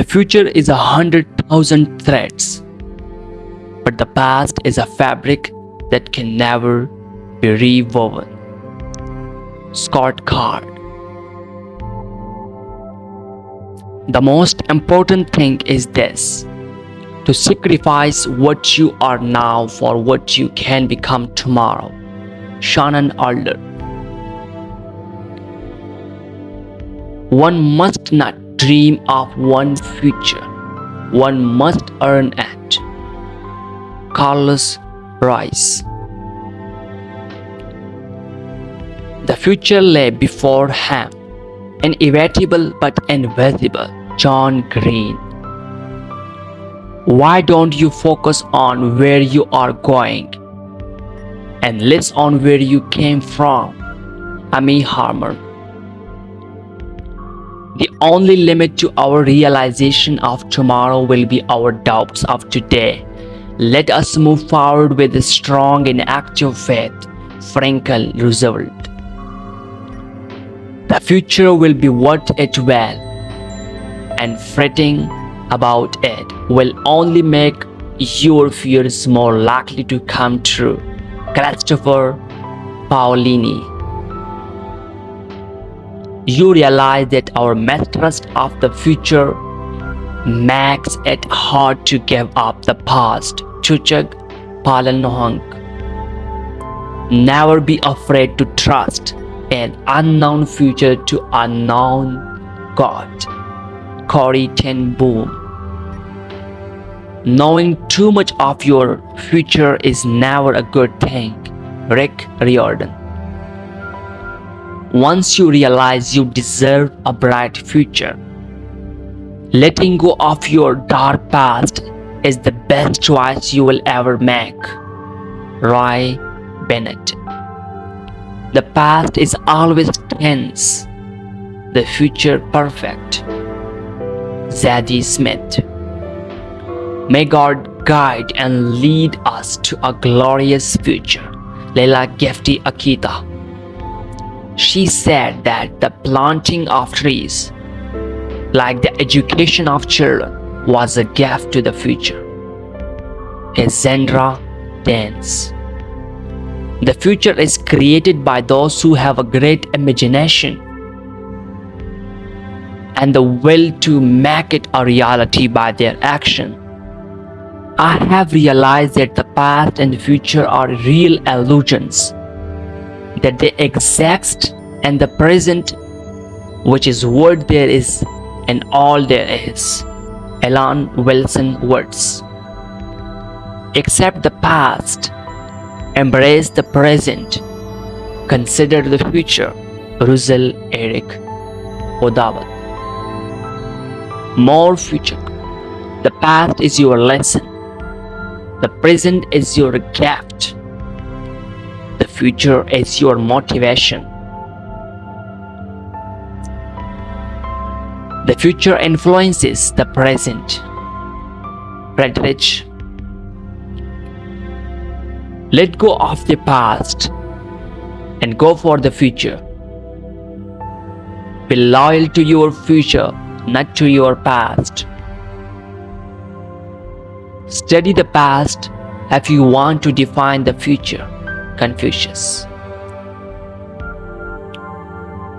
The future is a hundred thousand threads, but the past is a fabric that can never be rewoven. Scott Card The most important thing is this to sacrifice what you are now for what you can become tomorrow. Shannon Alder One must not dream of one future. One must earn it. Carlos Rice The future lay before him, an inevitable but invisible. John Green Why don't you focus on where you are going and less on where you came from? Amy Harmon the only limit to our realization of tomorrow will be our doubts of today. Let us move forward with a strong and active faith. Franklin Roosevelt. The future will be what it will, and fretting about it will only make your fears more likely to come true. Christopher Paolini you realize that our mistrust of the future makes it hard to give up the past. Chuck Palahniuk. Never be afraid to trust an unknown future to unknown God. Corrie ten Boom. Knowing too much of your future is never a good thing. Rick Riordan. Once you realize you deserve a bright future, letting go of your dark past is the best choice you will ever make. Roy Bennett The past is always tense, the future perfect. Zadie Smith May God guide and lead us to a glorious future. Lailah Gifty Akita she said that the planting of trees, like the education of children, was a gift to the future. A Zendra dance. The future is created by those who have a great imagination and the will to make it a reality by their action. I have realized that the past and the future are real illusions that they exist and the present which is what there is and all there is. Alan Wilson Watts. Accept the past, embrace the present, consider the future. Russell Eric Odawat. More future. The past is your lesson. The present is your gift future is your motivation. The future influences the present. Friedrich Let go of the past and go for the future. Be loyal to your future, not to your past. Study the past if you want to define the future. Confucius.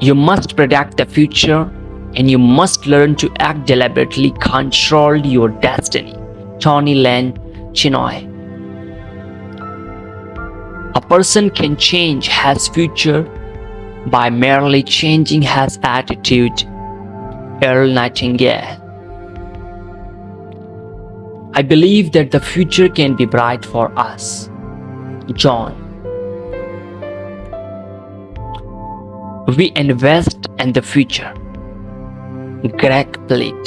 You must predict the future and you must learn to act deliberately control your destiny. Tony Lane Chinoy A person can change his future by merely changing his attitude. Earl Nightingale I believe that the future can be bright for us. John We invest in the future. Greg Plitt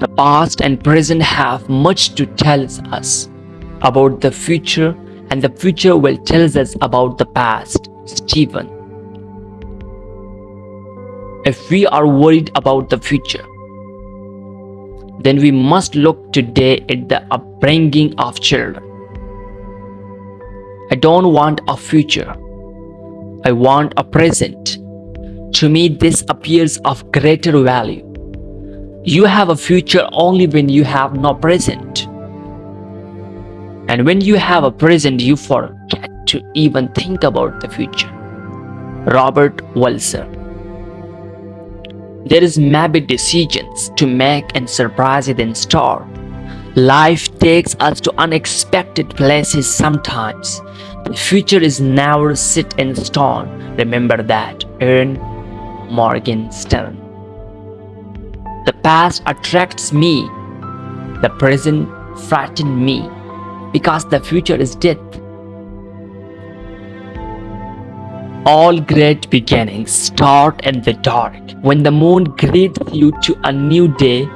The past and present have much to tell us about the future and the future will tell us about the past. Stephen If we are worried about the future, then we must look today at the upbringing of children. I don't want a future I want a present. To me, this appears of greater value. You have a future only when you have no present. And when you have a present, you forget to even think about the future. Robert Walser There is maybe decisions to make and surprises in store. Life takes us to unexpected places sometimes. The future is never set in stone. Remember that. Erin Morgenstern. The past attracts me. The present frightens me because the future is death. All great beginnings start in the dark. When the moon greets you to a new day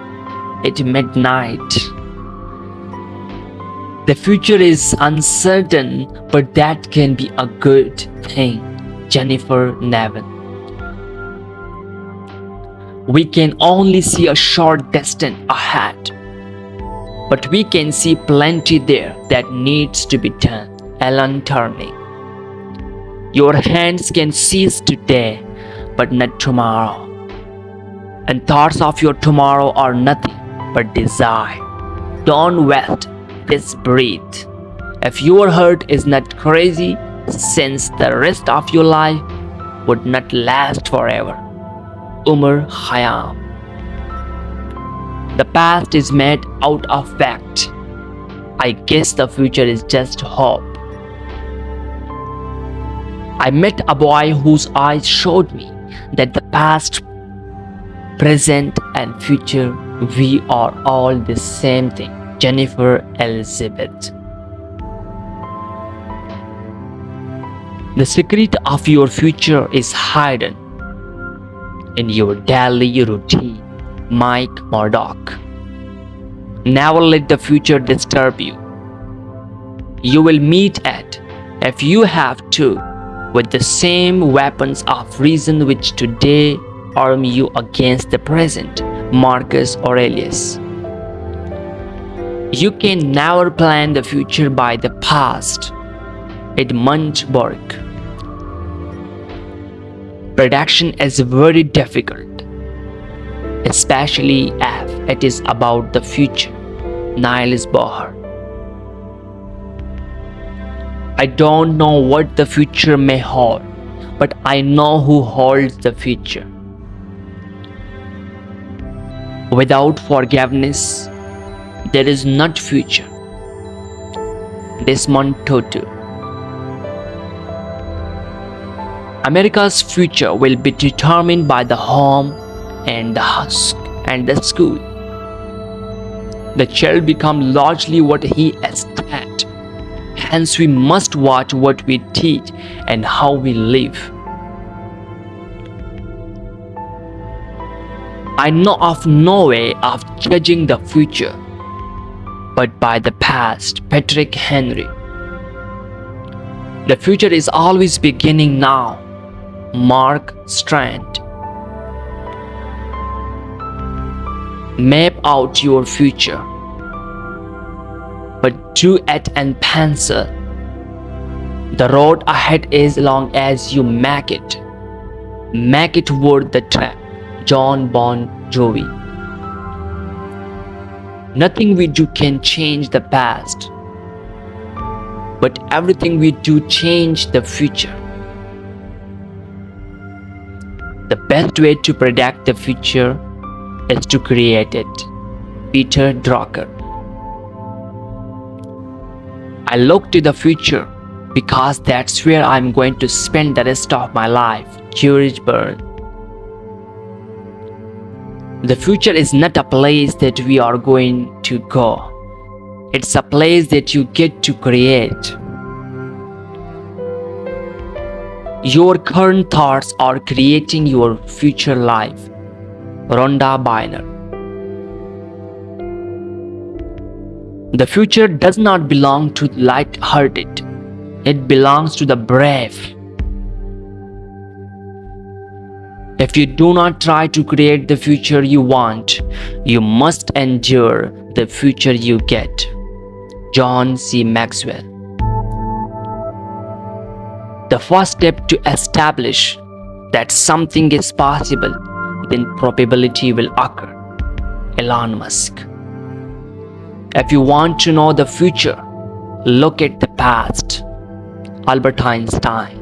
at midnight. The future is uncertain, but that can be a good thing. Jennifer Niven. We can only see a short distance ahead, but we can see plenty there that needs to be done. Alan Turing. Your hands can seize today, but not tomorrow. And thoughts of your tomorrow are nothing but desire. Don't waste this breath. If your heart is not crazy, since the rest of your life would not last forever. Umar Khayyam The past is made out of fact. I guess the future is just hope. I met a boy whose eyes showed me that the past, present and future, we are all the same thing. Jennifer Elizabeth. The secret of your future is hidden in your daily routine. Mike Murdock. Never let the future disturb you. You will meet it, if you have to, with the same weapons of reason which today arm you against the present. Marcus Aurelius. You can never plan the future by the past. Edmund Burke. Prediction is very difficult, especially if it is about the future. Niels Bohr. I don't know what the future may hold, but I know who holds the future. Without forgiveness, there is not future. Desmond Tutu America's future will be determined by the home and the husk and the school. The child becomes largely what he is taught. Hence we must watch what we teach and how we live. I know of no way of judging the future but by the past. Patrick Henry. The future is always beginning now. Mark Strand. Map out your future, but do it in pencil. The road ahead is long as you make it. Make it worth the trip. John Bon Jovi. Nothing we do can change the past, but everything we do change the future. The best way to predict the future is to create it. Peter Drucker I look to the future because that's where I'm going to spend the rest of my life. George Byrne the future is not a place that we are going to go. It's a place that you get to create. Your current thoughts are creating your future life. Rhonda Byrne The future does not belong to the light-hearted. It belongs to the brave. If you do not try to create the future you want, you must endure the future you get. John C. Maxwell The first step to establish that something is possible, then probability will occur. Elon Musk. If you want to know the future, look at the past. Albert Einstein.